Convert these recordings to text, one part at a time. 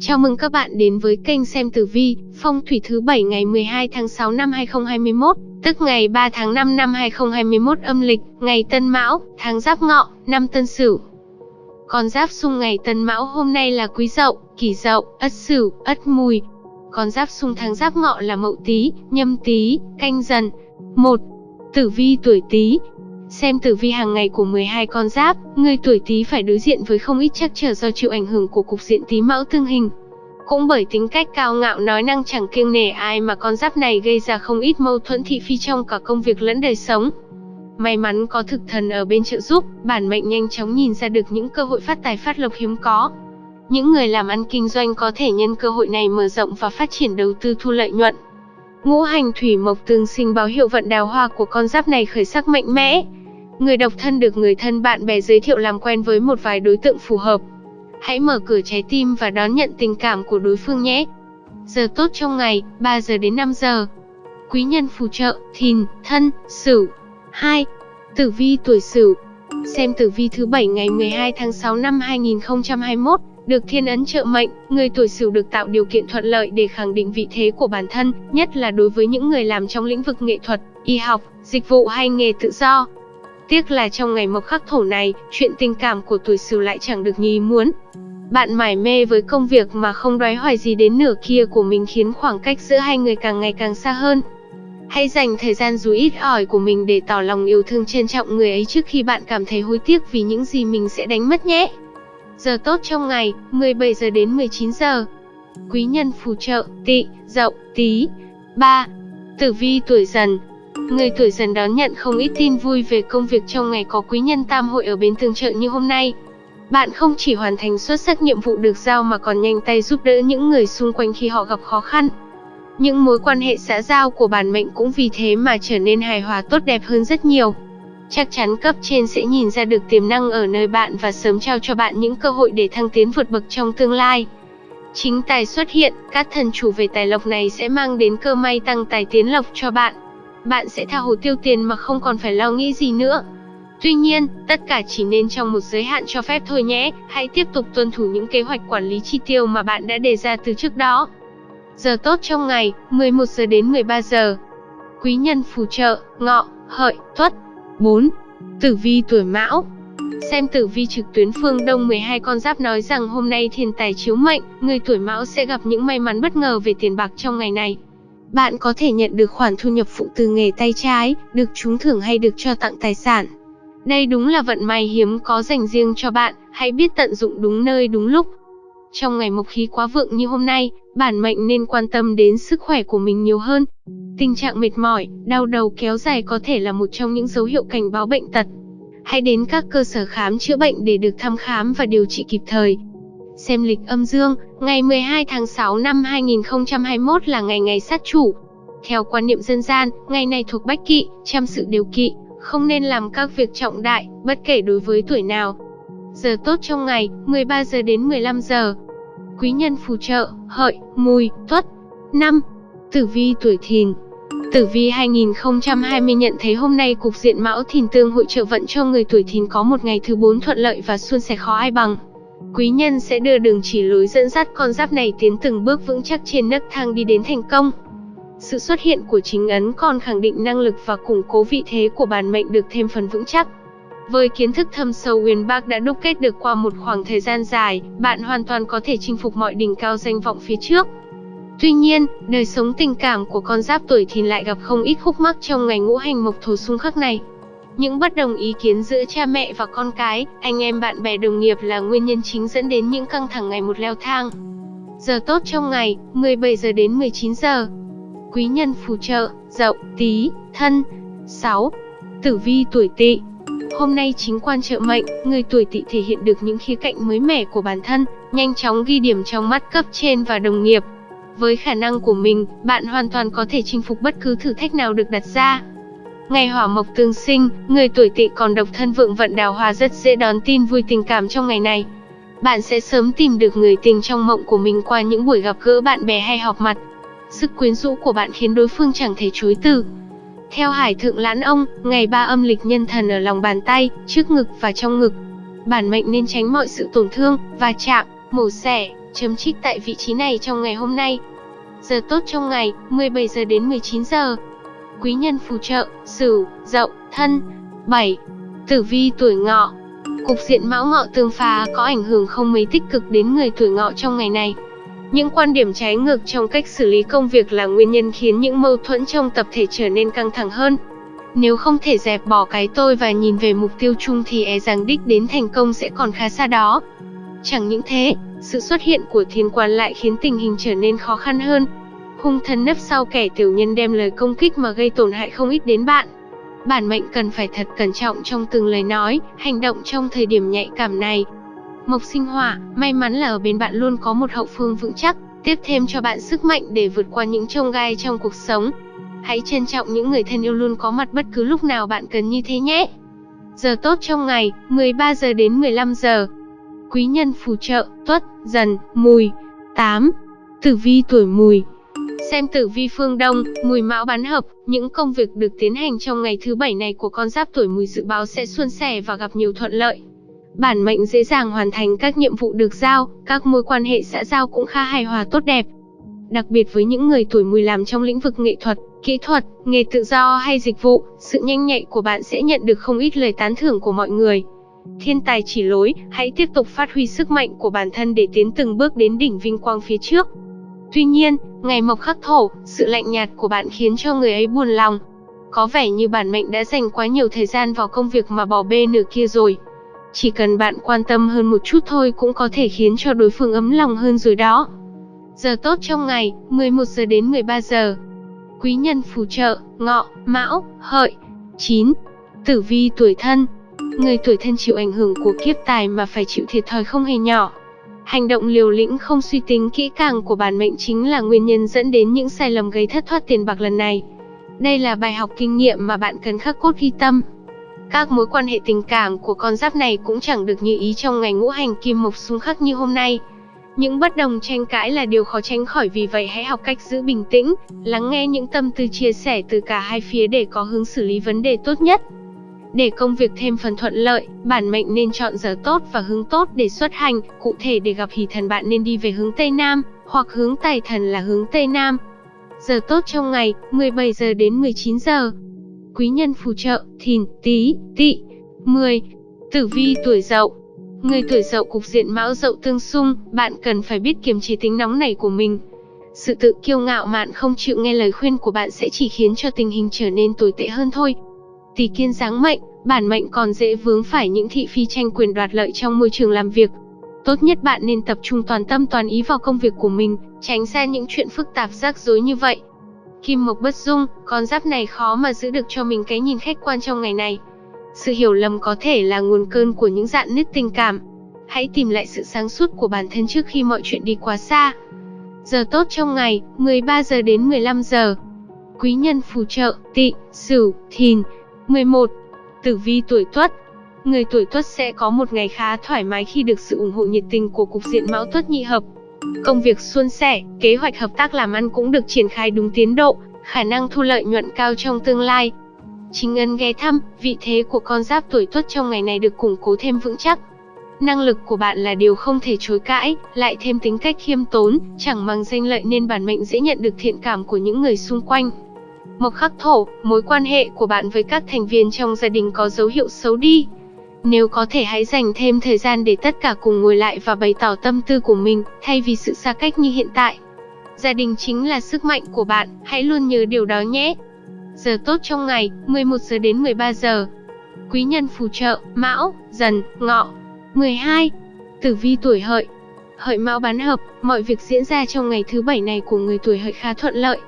Chào mừng các bạn đến với kênh xem tử vi, phong thủy thứ 7 ngày 12 tháng 6 năm 2021, tức ngày 3 tháng 5 năm 2021 âm lịch, ngày Tân Mão, tháng Giáp Ngọ, năm Tân Sửu. Con giáp xung ngày Tân Mão hôm nay là Quý Dậu, Kỷ Dậu, Ất Sửu, Ất Mùi. Con giáp xung tháng Giáp Ngọ là Mậu Tý, Nhâm Tý, Canh Dần. 1. Tử vi tuổi Tý, Xem tử vi hàng ngày của 12 con giáp, người tuổi Tý phải đối diện với không ít trắc trở do chịu ảnh hưởng của cục diện Tý Mão tương hình. Cũng bởi tính cách cao ngạo nói năng chẳng kiêng nể ai mà con giáp này gây ra không ít mâu thuẫn thị phi trong cả công việc lẫn đời sống. May mắn có thực thần ở bên trợ giúp, bản mệnh nhanh chóng nhìn ra được những cơ hội phát tài phát lộc hiếm có. Những người làm ăn kinh doanh có thể nhân cơ hội này mở rộng và phát triển đầu tư thu lợi nhuận. Ngũ hành thủy mộc tương sinh báo hiệu vận đào hoa của con giáp này khởi sắc mạnh mẽ, Người độc thân được người thân bạn bè giới thiệu làm quen với một vài đối tượng phù hợp. Hãy mở cửa trái tim và đón nhận tình cảm của đối phương nhé. Giờ tốt trong ngày, 3 giờ đến 5 giờ. Quý nhân phù trợ, thìn, thân, sửu. 2. Tử vi tuổi sửu. Xem tử vi thứ 7 ngày 12 tháng 6 năm 2021, được thiên ấn trợ mệnh, người tuổi sửu được tạo điều kiện thuận lợi để khẳng định vị thế của bản thân, nhất là đối với những người làm trong lĩnh vực nghệ thuật, y học, dịch vụ hay nghề tự do. Tiếc là trong ngày mộc khắc thổ này, chuyện tình cảm của tuổi Sửu lại chẳng được như ý muốn. Bạn mải mê với công việc mà không đoái hoài gì đến nửa kia của mình khiến khoảng cách giữa hai người càng ngày càng xa hơn. Hãy dành thời gian dù ít ỏi của mình để tỏ lòng yêu thương trân trọng người ấy trước khi bạn cảm thấy hối tiếc vì những gì mình sẽ đánh mất nhé. Giờ tốt trong ngày, 17 giờ đến 19 giờ. Quý nhân phù trợ, tị, dậu, tí. 3. Tử vi tuổi dần, Người tuổi dần đón nhận không ít tin vui về công việc trong ngày có quý nhân tam hội ở bên tương trợ như hôm nay. Bạn không chỉ hoàn thành xuất sắc nhiệm vụ được giao mà còn nhanh tay giúp đỡ những người xung quanh khi họ gặp khó khăn. Những mối quan hệ xã giao của bản mệnh cũng vì thế mà trở nên hài hòa tốt đẹp hơn rất nhiều. Chắc chắn cấp trên sẽ nhìn ra được tiềm năng ở nơi bạn và sớm trao cho bạn những cơ hội để thăng tiến vượt bậc trong tương lai. Chính tài xuất hiện, các thần chủ về tài lộc này sẽ mang đến cơ may tăng tài tiến lộc cho bạn bạn sẽ tha hồ tiêu tiền mà không còn phải lo nghĩ gì nữa. Tuy nhiên, tất cả chỉ nên trong một giới hạn cho phép thôi nhé, hãy tiếp tục tuân thủ những kế hoạch quản lý chi tiêu mà bạn đã đề ra từ trước đó. Giờ tốt trong ngày, 11 giờ đến 13 giờ. Quý nhân phù trợ, ngọ, hợi, tuất. 4. Tử vi tuổi mão Xem tử vi trực tuyến phương Đông 12 con giáp nói rằng hôm nay thiên tài chiếu mệnh, người tuổi mão sẽ gặp những may mắn bất ngờ về tiền bạc trong ngày này. Bạn có thể nhận được khoản thu nhập phụ từ nghề tay trái, được trúng thưởng hay được cho tặng tài sản. Đây đúng là vận may hiếm có dành riêng cho bạn, hãy biết tận dụng đúng nơi đúng lúc. Trong ngày mộc khí quá vượng như hôm nay, bản mệnh nên quan tâm đến sức khỏe của mình nhiều hơn. Tình trạng mệt mỏi, đau đầu kéo dài có thể là một trong những dấu hiệu cảnh báo bệnh tật. Hãy đến các cơ sở khám chữa bệnh để được thăm khám và điều trị kịp thời. Xem lịch âm dương, ngày 12 tháng 6 năm 2021 là ngày ngày sát chủ. Theo quan niệm dân gian, ngày này thuộc bách kỵ, chăm sự điều kỵ, không nên làm các việc trọng đại, bất kể đối với tuổi nào. Giờ tốt trong ngày, 13 giờ đến 15 giờ. Quý nhân phù trợ, hợi, mùi, tuất. 5. Tử vi tuổi thìn, Tử vi 2020 nhận thấy hôm nay cục diện mão thìn tương hội trợ vận cho người tuổi thìn có một ngày thứ bốn thuận lợi và suôn sẻ khó ai bằng. Quý nhân sẽ đưa đường chỉ lối dẫn dắt con giáp này tiến từng bước vững chắc trên nấc thang đi đến thành công. Sự xuất hiện của chính ấn còn khẳng định năng lực và củng cố vị thế của bản mệnh được thêm phần vững chắc. Với kiến thức thâm sâu uyên bác đã đúc kết được qua một khoảng thời gian dài, bạn hoàn toàn có thể chinh phục mọi đỉnh cao danh vọng phía trước. Tuy nhiên, đời sống tình cảm của con giáp tuổi thìn lại gặp không ít khúc mắc trong ngày ngũ hành mộc thổ xung khắc này. Những bất đồng ý kiến giữa cha mẹ và con cái, anh em bạn bè đồng nghiệp là nguyên nhân chính dẫn đến những căng thẳng ngày một leo thang. Giờ tốt trong ngày, 17 giờ đến 19 giờ. Quý nhân phù trợ, dậu, tí, thân. 6. Tử vi tuổi tỵ Hôm nay chính quan trợ mệnh, người tuổi tỵ thể hiện được những khía cạnh mới mẻ của bản thân, nhanh chóng ghi điểm trong mắt cấp trên và đồng nghiệp. Với khả năng của mình, bạn hoàn toàn có thể chinh phục bất cứ thử thách nào được đặt ra. Ngày hỏa mộc tương sinh, người tuổi tỵ còn độc thân vượng vận đào hoa rất dễ đón tin vui tình cảm trong ngày này. Bạn sẽ sớm tìm được người tình trong mộng của mình qua những buổi gặp gỡ bạn bè hay họp mặt. Sức quyến rũ của bạn khiến đối phương chẳng thể chối từ. Theo Hải Thượng Lãn Ông, ngày ba âm lịch nhân thần ở lòng bàn tay, trước ngực và trong ngực. Bản mệnh nên tránh mọi sự tổn thương, va chạm, mổ xẻ, chấm trích tại vị trí này trong ngày hôm nay. Giờ tốt trong ngày, 17 giờ đến 19 giờ. Quý nhân phù trợ, Sửu, Dậu, Thân. 7. Tử vi tuổi Ngọ. Cục diện Mão Ngọ tương phá có ảnh hưởng không mấy tích cực đến người tuổi Ngọ trong ngày này. Những quan điểm trái ngược trong cách xử lý công việc là nguyên nhân khiến những mâu thuẫn trong tập thể trở nên căng thẳng hơn. Nếu không thể dẹp bỏ cái tôi và nhìn về mục tiêu chung thì e rằng đích đến thành công sẽ còn khá xa đó. Chẳng những thế, sự xuất hiện của thiên quan lại khiến tình hình trở nên khó khăn hơn. Hung thần nấp sau kẻ tiểu nhân đem lời công kích mà gây tổn hại không ít đến bạn. Bản mệnh cần phải thật cẩn trọng trong từng lời nói, hành động trong thời điểm nhạy cảm này. Mộc sinh hỏa, may mắn là ở bên bạn luôn có một hậu phương vững chắc, tiếp thêm cho bạn sức mạnh để vượt qua những trông gai trong cuộc sống. Hãy trân trọng những người thân yêu luôn có mặt bất cứ lúc nào bạn cần như thế nhé. Giờ tốt trong ngày, 13 giờ đến 15 giờ. Quý nhân phù trợ, tuất, dần, mùi. 8. Tử vi tuổi mùi, Xem tử vi phương Đông, mùi mão bán hợp, những công việc được tiến hành trong ngày thứ bảy này của con giáp tuổi mùi dự báo sẽ suôn sẻ và gặp nhiều thuận lợi. Bản mệnh dễ dàng hoàn thành các nhiệm vụ được giao, các mối quan hệ xã giao cũng khá hài hòa tốt đẹp. Đặc biệt với những người tuổi mùi làm trong lĩnh vực nghệ thuật, kỹ thuật, nghề tự do hay dịch vụ, sự nhanh nhạy của bạn sẽ nhận được không ít lời tán thưởng của mọi người. Thiên tài chỉ lối, hãy tiếp tục phát huy sức mạnh của bản thân để tiến từng bước đến đỉnh vinh quang phía trước. Tuy nhiên, ngày mộc khắc thổ, sự lạnh nhạt của bạn khiến cho người ấy buồn lòng. Có vẻ như bản mệnh đã dành quá nhiều thời gian vào công việc mà bỏ bê nửa kia rồi. Chỉ cần bạn quan tâm hơn một chút thôi cũng có thể khiến cho đối phương ấm lòng hơn rồi đó. Giờ tốt trong ngày, 11 giờ đến 13 giờ. Quý nhân phù trợ, ngọ, mão, hợi. 9. Tử vi tuổi thân. Người tuổi thân chịu ảnh hưởng của kiếp tài mà phải chịu thiệt thòi không hề nhỏ. Hành động liều lĩnh không suy tính kỹ càng của bản mệnh chính là nguyên nhân dẫn đến những sai lầm gây thất thoát tiền bạc lần này. Đây là bài học kinh nghiệm mà bạn cần khắc cốt ghi tâm. Các mối quan hệ tình cảm của con giáp này cũng chẳng được như ý trong ngày ngũ hành kim mộc xung khắc như hôm nay. Những bất đồng tranh cãi là điều khó tránh khỏi vì vậy hãy học cách giữ bình tĩnh, lắng nghe những tâm tư chia sẻ từ cả hai phía để có hướng xử lý vấn đề tốt nhất. Để công việc thêm phần thuận lợi, bản mệnh nên chọn giờ tốt và hướng tốt để xuất hành, cụ thể để gặp hỷ thần bạn nên đi về hướng Tây Nam, hoặc hướng tài thần là hướng Tây Nam. Giờ tốt trong ngày, 17 giờ đến 19 giờ. Quý nhân phù trợ, thìn, tí, tỵ. 10. Tử vi tuổi dậu Người tuổi dậu cục diện mão dậu tương xung, bạn cần phải biết kiềm chế tính nóng này của mình. Sự tự kiêu ngạo mạn không chịu nghe lời khuyên của bạn sẽ chỉ khiến cho tình hình trở nên tồi tệ hơn thôi. Tỷ kiên giáng mệnh, bản mệnh còn dễ vướng phải những thị phi tranh quyền đoạt lợi trong môi trường làm việc. Tốt nhất bạn nên tập trung toàn tâm toàn ý vào công việc của mình, tránh xa những chuyện phức tạp rắc rối như vậy. Kim Mộc bất dung, con giáp này khó mà giữ được cho mình cái nhìn khách quan trong ngày này. Sự hiểu lầm có thể là nguồn cơn của những dạn nứt tình cảm. Hãy tìm lại sự sáng suốt của bản thân trước khi mọi chuyện đi quá xa. Giờ tốt trong ngày, 13 giờ đến 15 giờ. Quý nhân phù trợ, tỵ, sửu, thìn, 11. Tử vi tuổi Tuất Người tuổi Tuất sẽ có một ngày khá thoải mái khi được sự ủng hộ nhiệt tình của cục diện Mão Tuất nhị hợp. Công việc suôn sẻ, kế hoạch hợp tác làm ăn cũng được triển khai đúng tiến độ, khả năng thu lợi nhuận cao trong tương lai. Chính ân ghé thăm, vị thế của con giáp tuổi Tuất trong ngày này được củng cố thêm vững chắc. Năng lực của bạn là điều không thể chối cãi, lại thêm tính cách khiêm tốn, chẳng mang danh lợi nên bản mệnh dễ nhận được thiện cảm của những người xung quanh. Mộc khắc thổ, mối quan hệ của bạn với các thành viên trong gia đình có dấu hiệu xấu đi. Nếu có thể hãy dành thêm thời gian để tất cả cùng ngồi lại và bày tỏ tâm tư của mình, thay vì sự xa cách như hiện tại. Gia đình chính là sức mạnh của bạn, hãy luôn nhớ điều đó nhé. Giờ tốt trong ngày, 11 giờ đến 13 giờ. Quý nhân phù trợ, Mão, Dần, Ngọ. 12. Tử vi tuổi Hợi. Hợi Mão bán hợp, mọi việc diễn ra trong ngày thứ bảy này của người tuổi Hợi khá thuận lợi.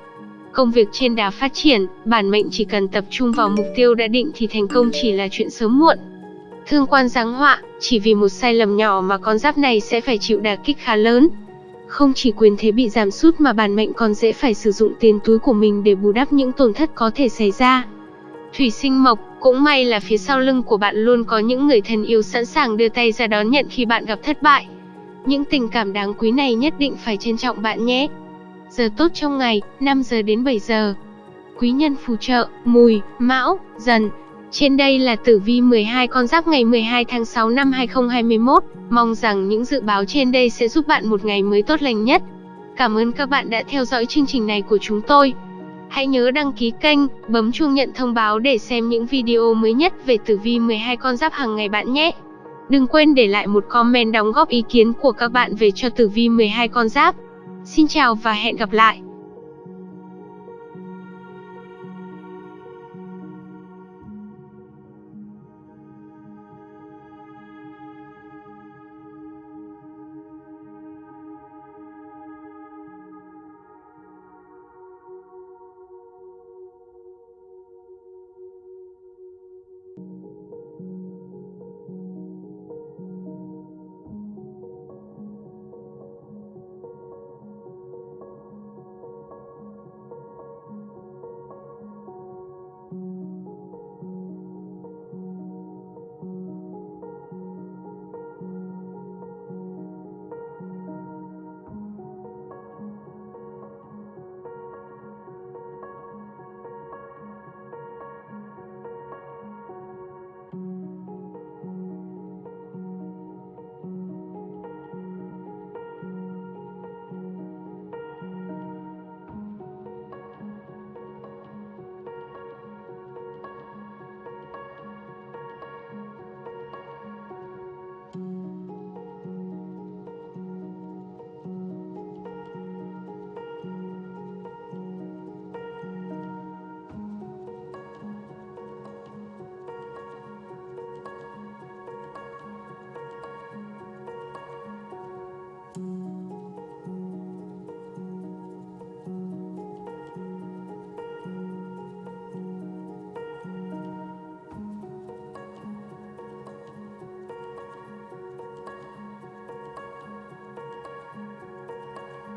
Công việc trên đà phát triển, bản mệnh chỉ cần tập trung vào mục tiêu đã định thì thành công chỉ là chuyện sớm muộn. Thương quan giáng họa, chỉ vì một sai lầm nhỏ mà con giáp này sẽ phải chịu đả kích khá lớn. Không chỉ quyền thế bị giảm sút mà bản mệnh còn dễ phải sử dụng tiền túi của mình để bù đắp những tổn thất có thể xảy ra. Thủy sinh mộc, cũng may là phía sau lưng của bạn luôn có những người thân yêu sẵn sàng đưa tay ra đón nhận khi bạn gặp thất bại. Những tình cảm đáng quý này nhất định phải trân trọng bạn nhé. Giờ tốt trong ngày, 5 giờ đến 7 giờ. Quý nhân phù trợ, mùi, mão, dần. Trên đây là tử vi 12 con giáp ngày 12 tháng 6 năm 2021. Mong rằng những dự báo trên đây sẽ giúp bạn một ngày mới tốt lành nhất. Cảm ơn các bạn đã theo dõi chương trình này của chúng tôi. Hãy nhớ đăng ký kênh, bấm chuông nhận thông báo để xem những video mới nhất về tử vi 12 con giáp hàng ngày bạn nhé. Đừng quên để lại một comment đóng góp ý kiến của các bạn về cho tử vi 12 con giáp. Xin chào và hẹn gặp lại.